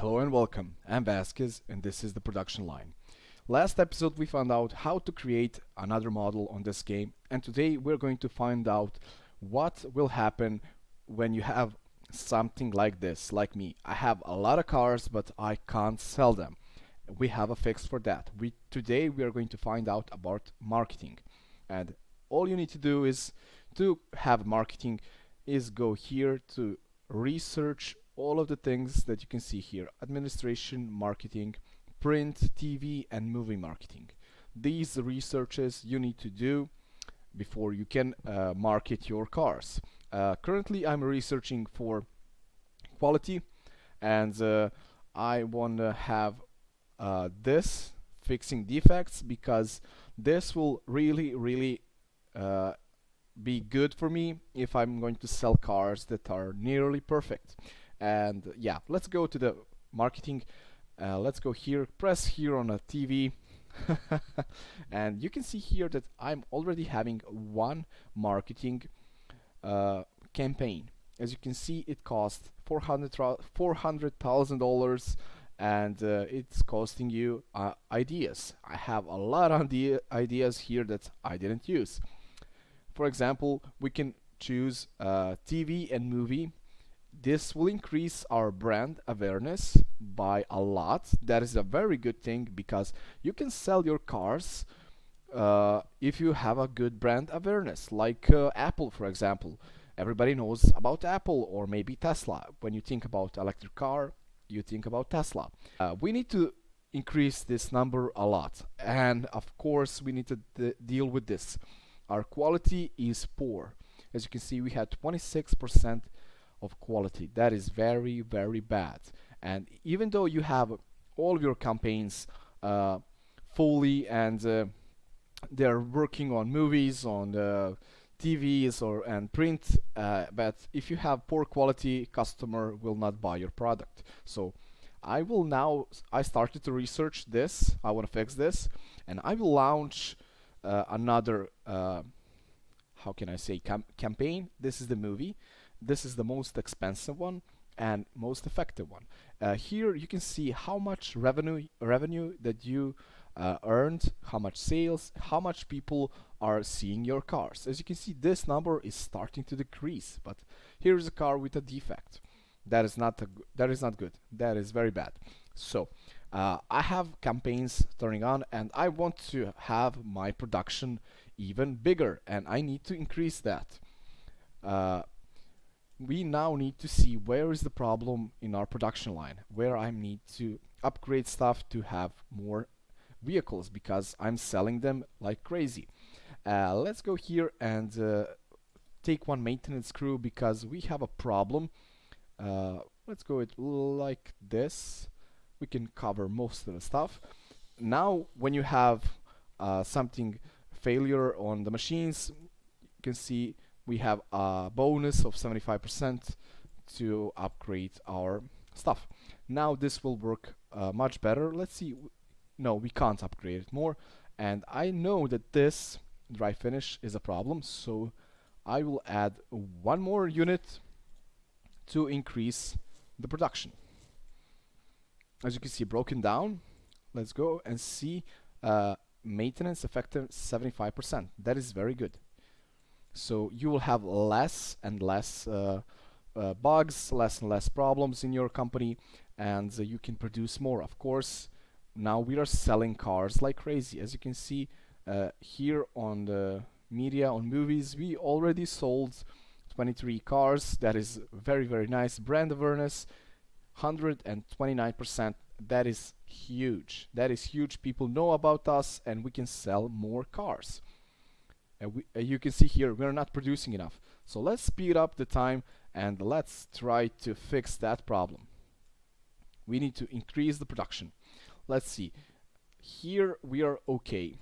Hello and welcome, I'm Vasquez and this is the production line. Last episode we found out how to create another model on this game and today we're going to find out what will happen when you have something like this, like me. I have a lot of cars but I can't sell them. We have a fix for that. We Today we are going to find out about marketing and all you need to do is to have marketing is go here to research all of the things that you can see here administration marketing print TV and movie marketing. These researches you need to do before you can uh, market your cars. Uh, currently I'm researching for quality and uh, I want to have uh, this fixing defects because this will really really uh, be good for me if I'm going to sell cars that are nearly perfect and yeah let's go to the marketing. Uh, let's go here press here on a TV and you can see here that I'm already having one marketing uh, campaign. As you can see it cost $400,000 and uh, it's costing you uh, ideas. I have a lot of ideas here that I didn't use. For example we can choose uh, TV and movie this will increase our brand awareness by a lot. That is a very good thing because you can sell your cars uh, if you have a good brand awareness like uh, Apple for example. Everybody knows about Apple or maybe Tesla. When you think about electric car you think about Tesla. Uh, we need to increase this number a lot. And of course we need to deal with this. Our quality is poor. As you can see we had 26 percent of quality. That is very, very bad. And even though you have all of your campaigns uh, fully and uh, they're working on movies, on uh, TVs or and print, uh, but if you have poor quality, customer will not buy your product. So I will now, I started to research this, I want to fix this, and I will launch uh, another, uh, how can I say, cam campaign. This is the movie this is the most expensive one and most effective one. Uh, here you can see how much revenue revenue that you uh, earned, how much sales, how much people are seeing your cars. As you can see, this number is starting to decrease. But here is a car with a defect. That is not that is not good. That is very bad. So uh, I have campaigns turning on, and I want to have my production even bigger, and I need to increase that. We now need to see where is the problem in our production line, where I need to upgrade stuff to have more vehicles because I'm selling them like crazy. Uh, let's go here and uh, take one maintenance crew because we have a problem. Uh, let's go it like this. We can cover most of the stuff. Now when you have uh, something failure on the machines, you can see we have a bonus of 75% to upgrade our stuff. Now this will work uh, much better. Let's see. No, we can't upgrade it more. And I know that this dry finish is a problem, so I will add one more unit to increase the production. As you can see, broken down. Let's go and see uh, maintenance effective 75%. That is very good. So you will have less and less uh, uh, bugs, less and less problems in your company, and uh, you can produce more. Of course, now we are selling cars like crazy. As you can see uh, here on the media, on movies, we already sold 23 cars. That is very, very nice. Brand awareness, 129%. That is huge. That is huge. People know about us and we can sell more cars and we, uh, you can see here we're not producing enough. So let's speed up the time and let's try to fix that problem. We need to increase the production. Let's see. Here we are okay.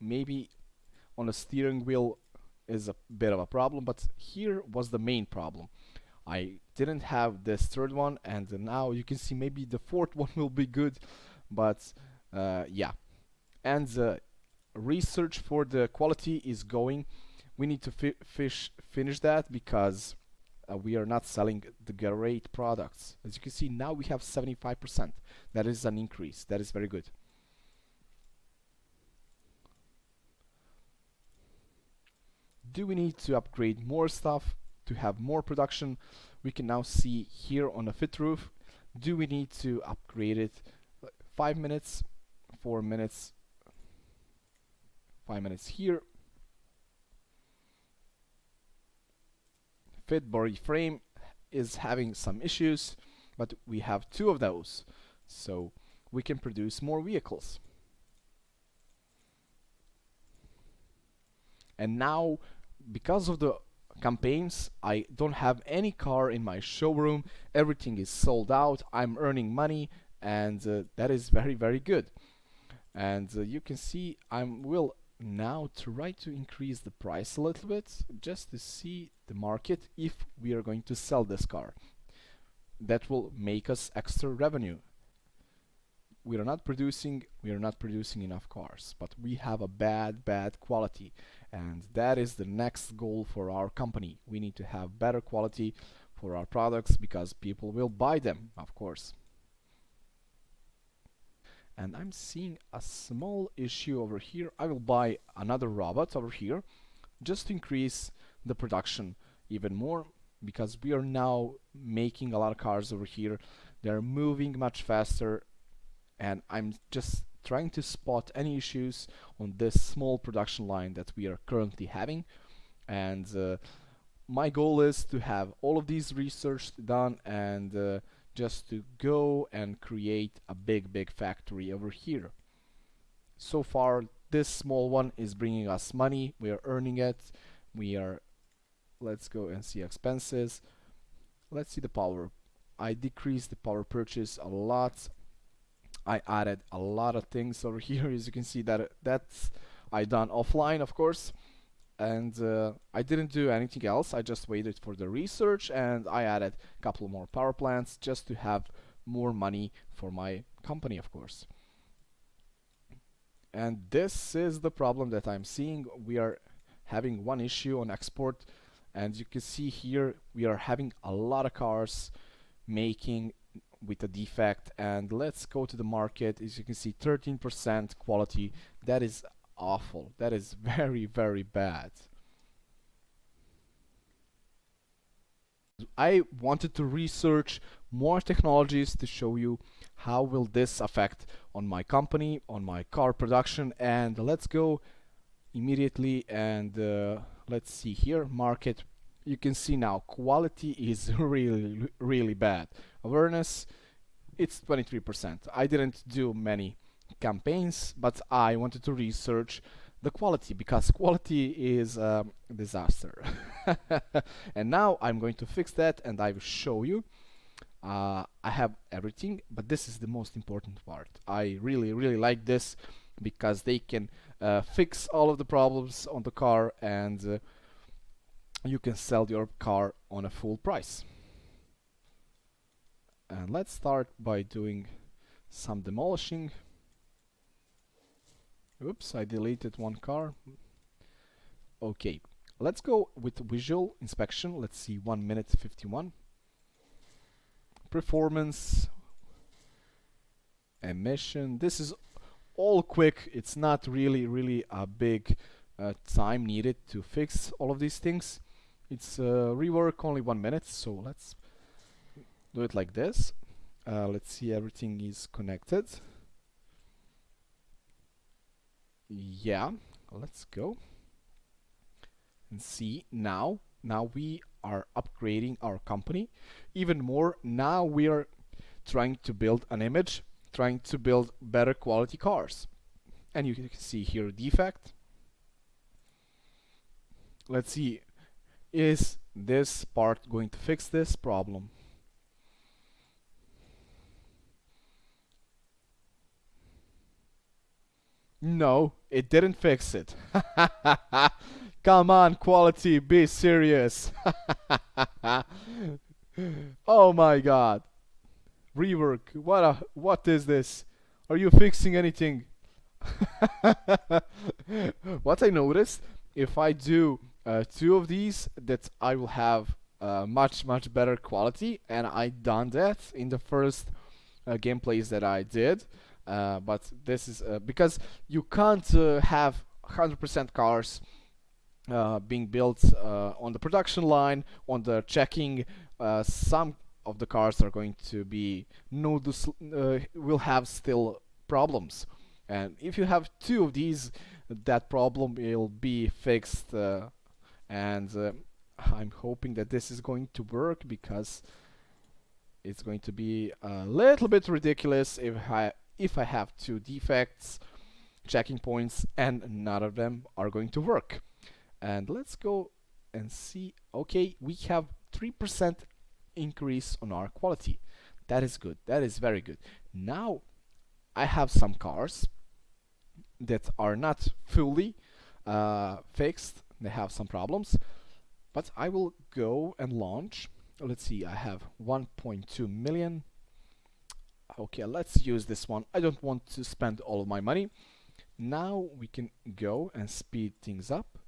Maybe on a steering wheel is a bit of a problem but here was the main problem. I didn't have this third one and now you can see maybe the fourth one will be good but uh, yeah. And research for the quality is going we need to fi fish finish that because uh, we are not selling the great products. As you can see, now we have 75%. That is an increase. That is very good. Do we need to upgrade more stuff to have more production? We can now see here on the fit roof. Do we need to upgrade it? Five minutes, four minutes, five minutes here. Fit body frame is having some issues, but we have two of those. So we can produce more vehicles. And now, because of the campaigns, I don't have any car in my showroom. Everything is sold out. I'm earning money and uh, that is very, very good. And uh, you can see I will now try to increase the price a little bit just to see the market if we are going to sell this car. That will make us extra revenue. We are not producing we are not producing enough cars, but we have a bad bad quality and that is the next goal for our company. We need to have better quality for our products because people will buy them, of course and I'm seeing a small issue over here. I will buy another robot over here just to increase the production even more because we are now making a lot of cars over here. They're moving much faster and I'm just trying to spot any issues on this small production line that we are currently having. And uh, my goal is to have all of these research done and uh, just to go and create a big big factory over here. So far this small one is bringing us money. We are earning it. We are let's go and see expenses. Let's see the power. I decreased the power purchase a lot. I added a lot of things over here. As you can see that that's I done offline of course and uh, I didn't do anything else. I just waited for the research and I added a couple more power plants just to have more money for my company of course. And this is the problem that I'm seeing. We are having one issue on export and you can see here we are having a lot of cars making with a defect. And let's go to the market. As you can see 13% quality. That is awful. That is very, very bad. I wanted to research more technologies to show you how will this affect on my company, on my car production and let's go immediately and uh, let's see here market you can see now quality is really really bad awareness it's 23% I didn't do many campaigns, but I wanted to research the quality because quality is a disaster. and now I'm going to fix that and I will show you. Uh, I have everything, but this is the most important part. I really, really like this because they can uh, fix all of the problems on the car and uh, you can sell your car on a full price. And let's start by doing some demolishing. Oops, I deleted one car. Okay, let's go with visual inspection. Let's see, 1 minute 51. Performance, emission. This is all quick. It's not really, really a big uh, time needed to fix all of these things. It's uh, rework only one minute, so let's do it like this. Uh, let's see everything is connected yeah let's go and see. Now now we are upgrading our company even more. Now we are trying to build an image trying to build better quality cars. And you can see here defect. Let's see. Is this part going to fix this problem No, it didn't fix it. Come on, quality, be serious. oh my god. Rework, what a, what is this? Are you fixing anything? what I noticed, if I do uh, two of these, that I will have uh, much much better quality and I done that in the first uh, gameplays that I did uh, but this is uh, because you can't uh, have 100% cars uh, being built on the production line on the checking some of the cars are going to be notice will have still problems. And if you have two of these that problem will be fixed and I'm hoping that this is going to work because it's going to be a little bit ridiculous if I if I have two defects checking points and none of them are going to work. And let's go and see okay we have 3% increase on our quality. That is good. That is very good. Now I have some cars that are not fully uh, fixed. They have some problems. But I will go and launch. Let's see I have 1.2 million okay let's use this one. I don't want to spend all of my money. Now we can go and speed things up.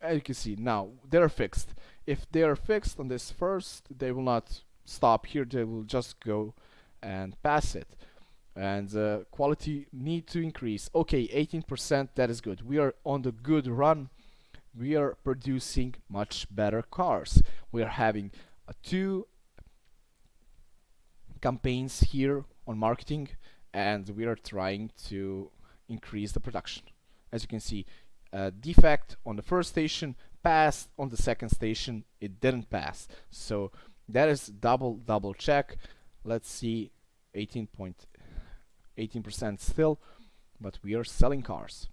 As you can see now they're fixed. If they are fixed on this first they will not stop here. They will just go and pass it. And uh, quality need to increase. Okay 18% that is good. We are on the good run. We are producing much better cars. We are having uh, two campaigns here on marketing and we are trying to increase the production. As you can see, uh, defect on the first station passed on the second station it didn't pass. So that is double double check. Let's see 18.18% still but we are selling cars.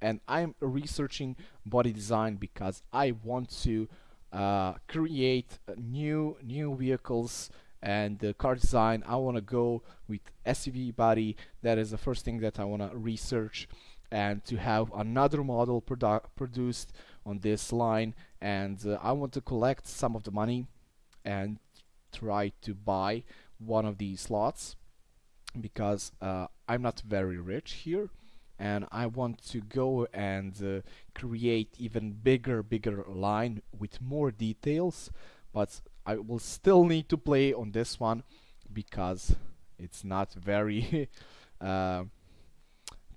And I'm researching body design because I want to uh, create new new vehicles and the car design I want to go with SUV body. That is the first thing that I want to research and to have another model produ produced on this line. And uh, I want to collect some of the money and try to buy one of these slots because uh, I'm not very rich here and I want to go and uh, create even bigger bigger line with more details. But I will still need to play on this one because it's not very uh,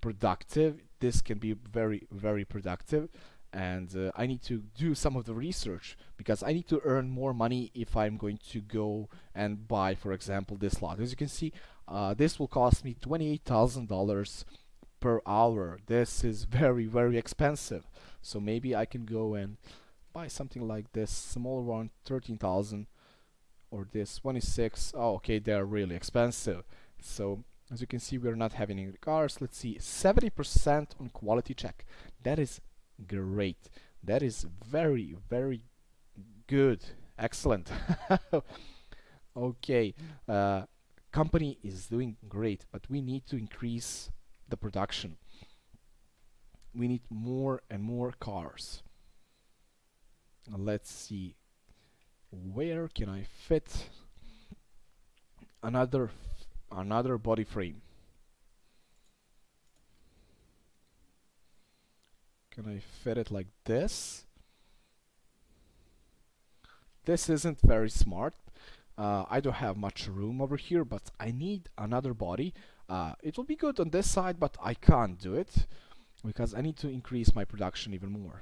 productive. This can be very very productive. And uh, I need to do some of the research because I need to earn more money if I'm going to go and buy for example this lot. As you can see uh, this will cost me $28,000 per hour. This is very very expensive. So maybe I can go and buy something like this small one 13,000 or this 26 oh okay they're really expensive. So as you can see we're not having any cars. Let's see 70% on quality check. That is great. That is very very good. Excellent. Okay uh, company is doing great but we need to increase the production. We need more and more cars. Let's see. Where can I fit another another body frame? Can I fit it like this? This isn't very smart. Uh, I don't have much room over here, but I need another body uh, it will be good on this side, but I can't do it because I need to increase my production even more.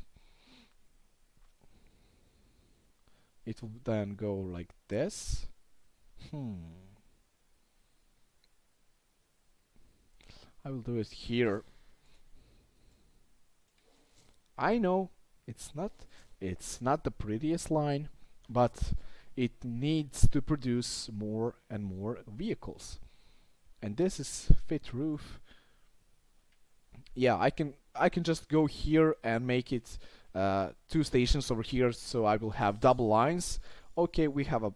It will then go like this. Hmm. I will do it here. I know it's not it's not the prettiest line, but it needs to produce more and more vehicles and this is fit roof yeah I can I can just go here and make it uh, two stations over here so I will have double lines. Okay we have a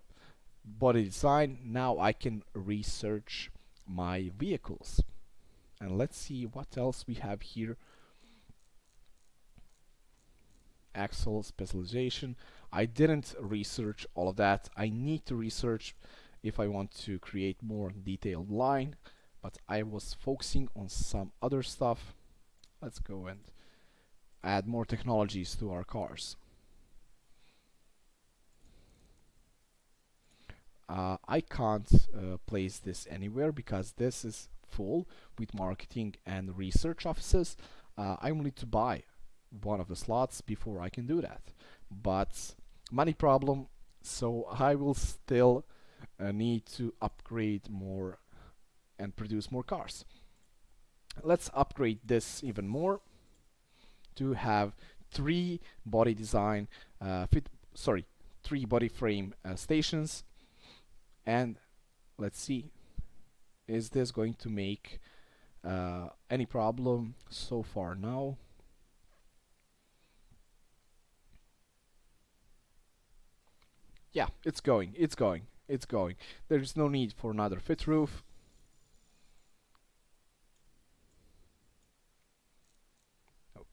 body design. Now I can research my vehicles. And let's see what else we have here. Axle specialization. I didn't research all of that. I need to research if I want to create more detailed line but I was focusing on some other stuff. Let's go and add more technologies to our cars. Uh, I can't uh, place this anywhere because this is full with marketing and research offices. Uh, I will need to buy one of the slots before I can do that. But money problem, so I will still uh, need to upgrade more and produce more cars. Let's upgrade this even more to have three body design uh, fit sorry three body frame uh, stations. And let's see is this going to make uh, any problem so far now? Yeah it's going it's going it's going. There's no need for another fit roof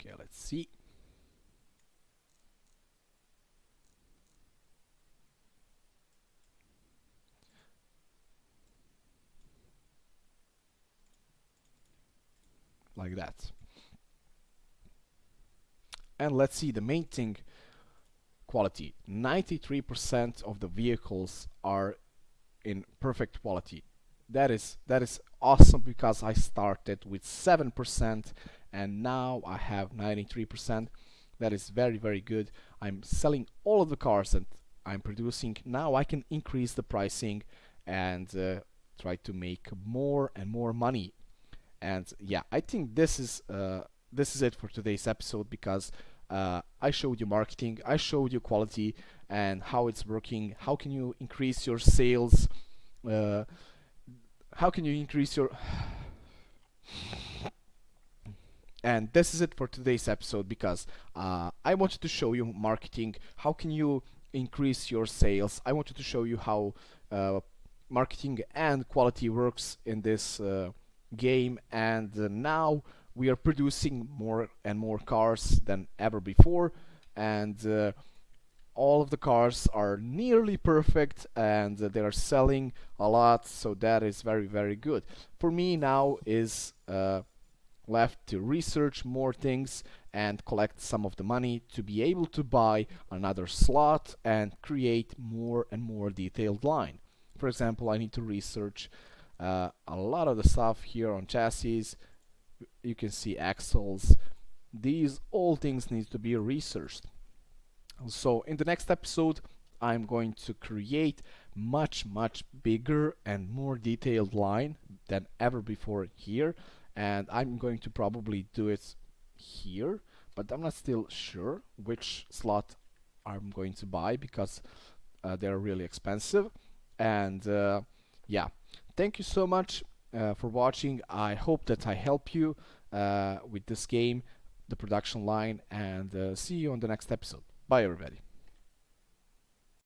okay let's see. Like that. And let's see the main thing quality. 93% of the vehicles are in perfect quality. That is that is awesome because I started with 7% and now I have 93% that is very very good. I'm selling all of the cars that I'm producing. Now I can increase the pricing and uh, try to make more and more money. And yeah I think this is uh, this is it for today's episode because uh, I showed you marketing I showed you quality and how it's working. How can you increase your sales? Uh, how can you increase your and this is it for today's episode because uh, I wanted to show you marketing. How can you increase your sales? I wanted to show you how uh, marketing and quality works in this uh, game. And uh, now we are producing more and more cars than ever before. And uh, all of the cars are nearly perfect and uh, they are selling a lot. So that is very very good. For me now is left to research more things and collect some of the money to be able to buy another slot and create more and more detailed line. For example I need to research uh, a lot of the stuff here on chassis. You can see axles. These all things need to be researched. So in the next episode I'm going to create much much bigger and more detailed line than ever before here and I'm going to probably do it here but I'm not still sure which slot I'm going to buy because uh, they're really expensive. And uh, yeah. Thank you so much uh, for watching. I hope that I help you uh, with this game the production line and uh, see you on the next episode. Bye everybody